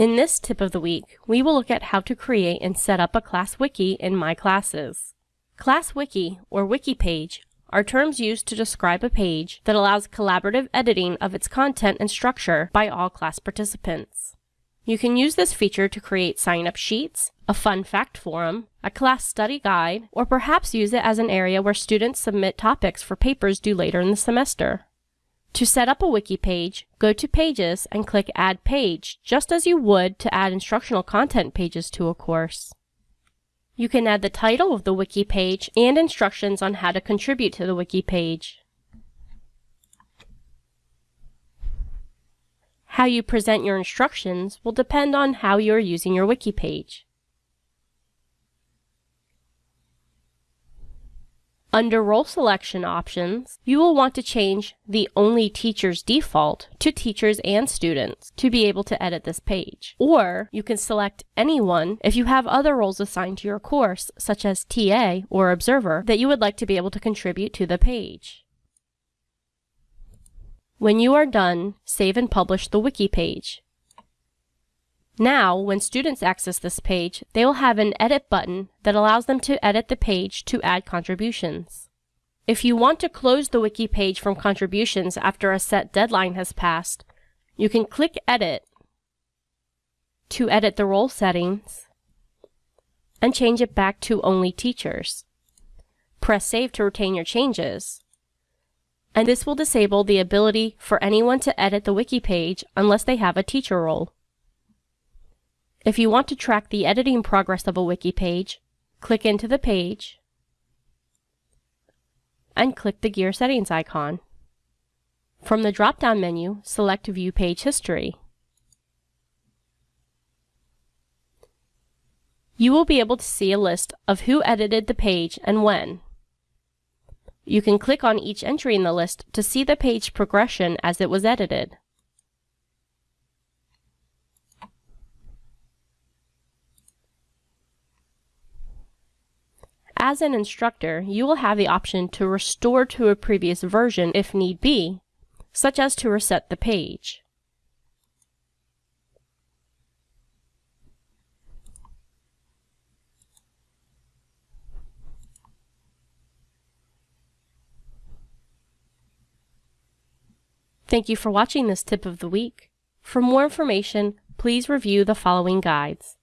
In this tip of the week, we will look at how to create and set up a class wiki in My Classes. Class wiki, or wiki page, are terms used to describe a page that allows collaborative editing of its content and structure by all class participants. You can use this feature to create sign-up sheets, a fun fact forum, a class study guide, or perhaps use it as an area where students submit topics for papers due later in the semester. To set up a wiki page, go to Pages and click Add Page, just as you would to add instructional content pages to a course. You can add the title of the wiki page and instructions on how to contribute to the wiki page. How you present your instructions will depend on how you are using your wiki page. Under role selection options, you will want to change the Only Teachers default to Teachers and Students to be able to edit this page. Or you can select anyone if you have other roles assigned to your course, such as TA or Observer, that you would like to be able to contribute to the page. When you are done, save and publish the wiki page. Now, when students access this page, they will have an Edit button that allows them to edit the page to add contributions. If you want to close the wiki page from contributions after a set deadline has passed, you can click Edit to edit the role settings and change it back to Only Teachers. Press Save to retain your changes. And this will disable the ability for anyone to edit the wiki page unless they have a teacher role. If you want to track the editing progress of a wiki page, click into the page and click the gear settings icon. From the drop-down menu, select View Page History. You will be able to see a list of who edited the page and when. You can click on each entry in the list to see the page progression as it was edited. As an instructor, you will have the option to restore to a previous version if need be, such as to reset the page. Thank you for watching this tip of the week. For more information, please review the following guides.